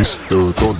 Mr. Don.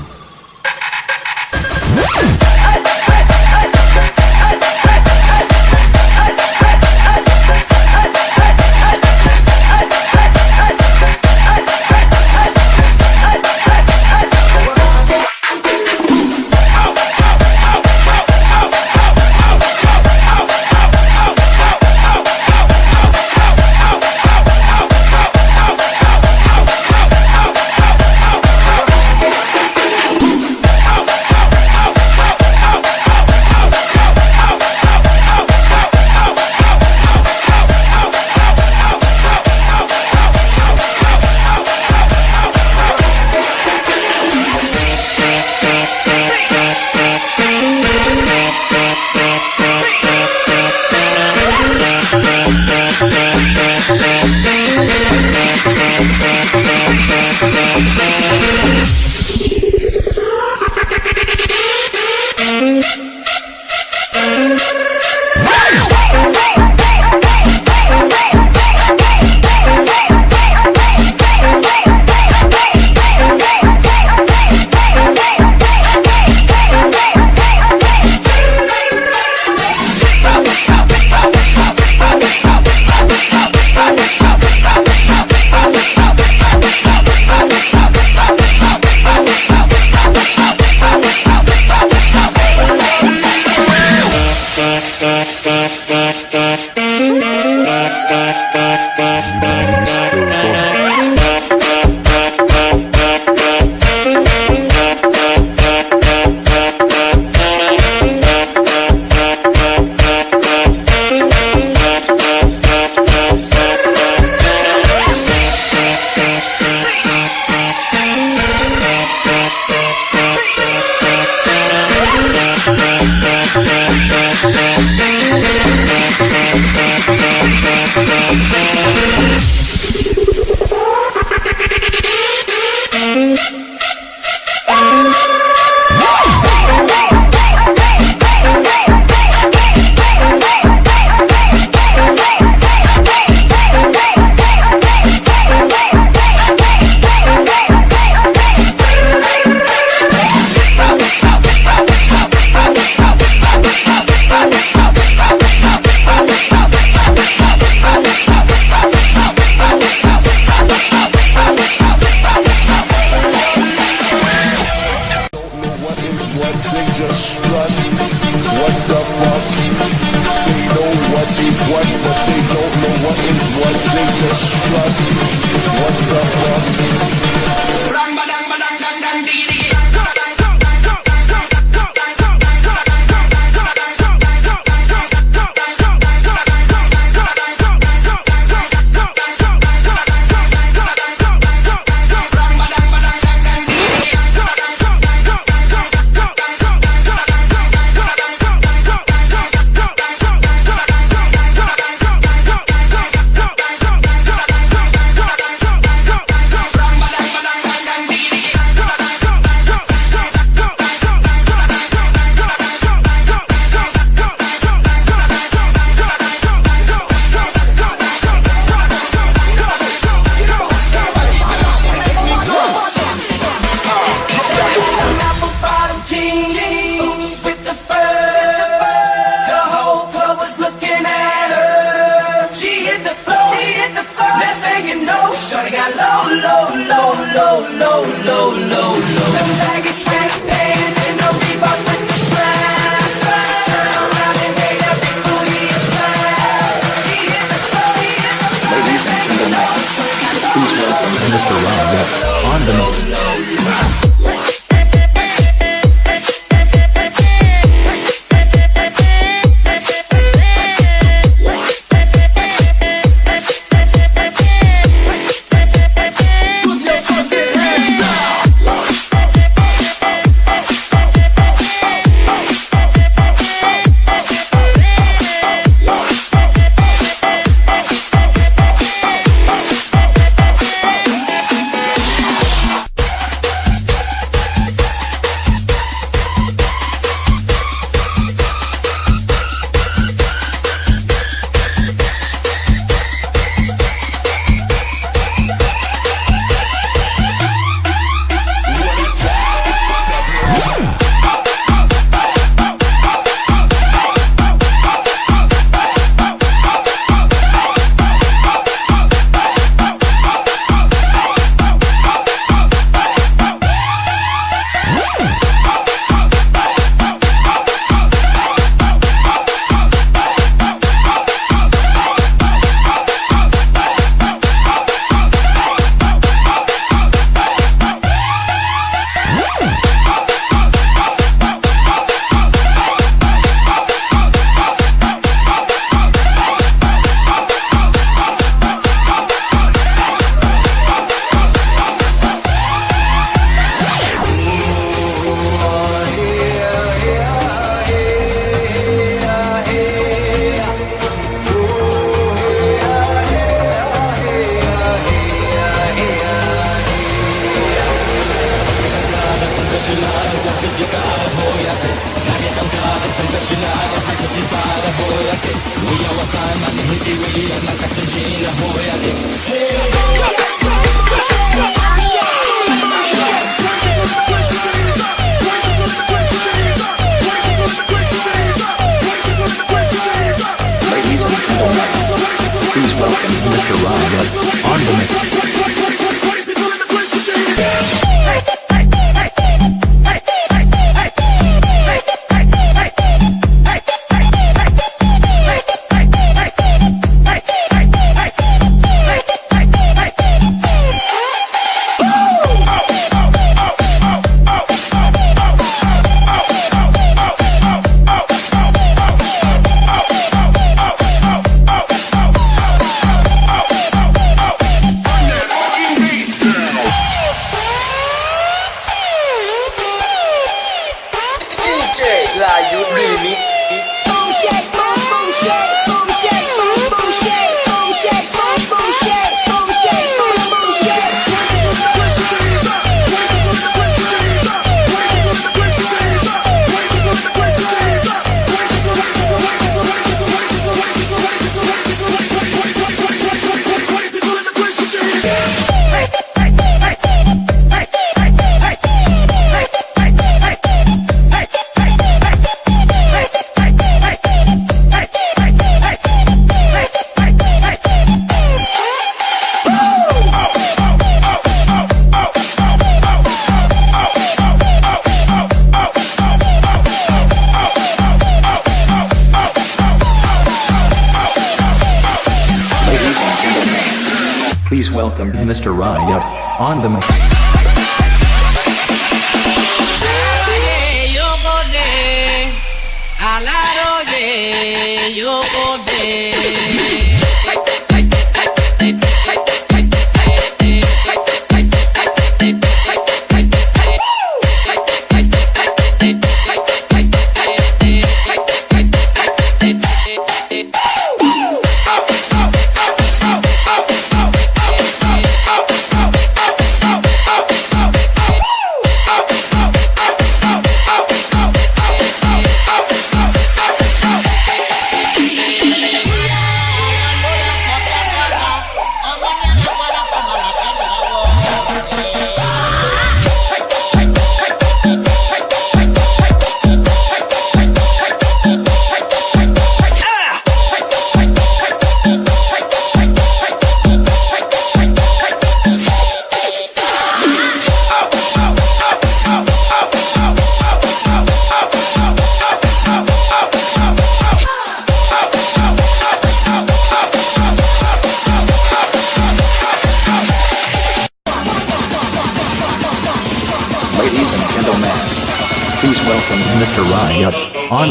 Low, low, low, Please welcome Mr. Riot on the mic.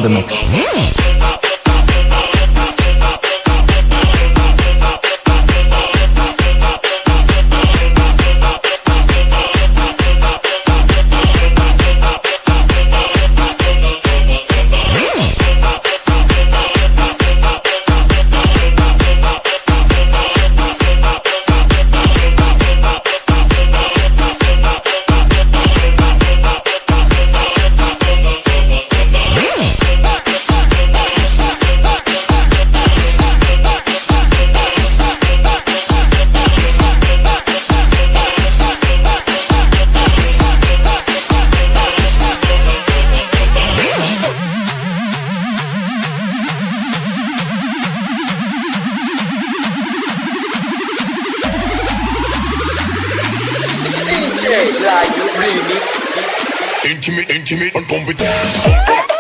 the. intimate, intimate, and competent.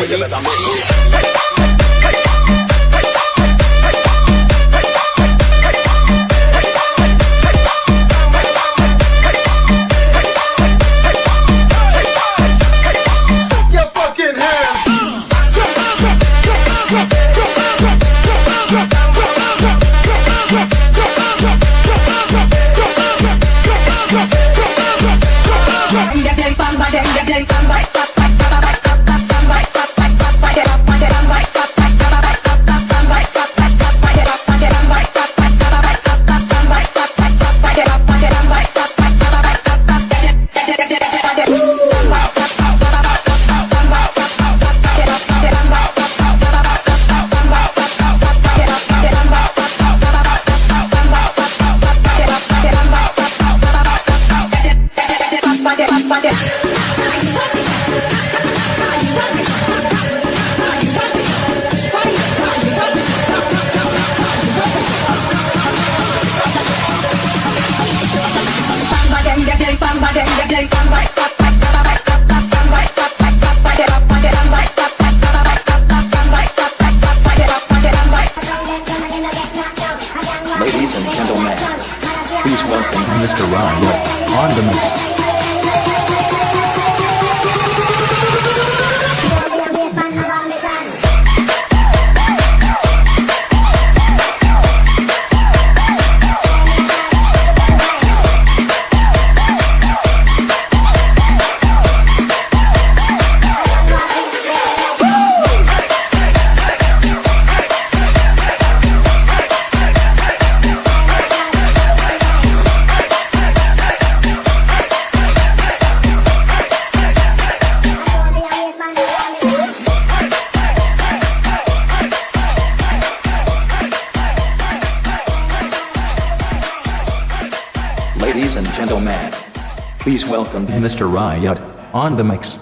回家再打我不 welcome to Mr. Riot on the mics.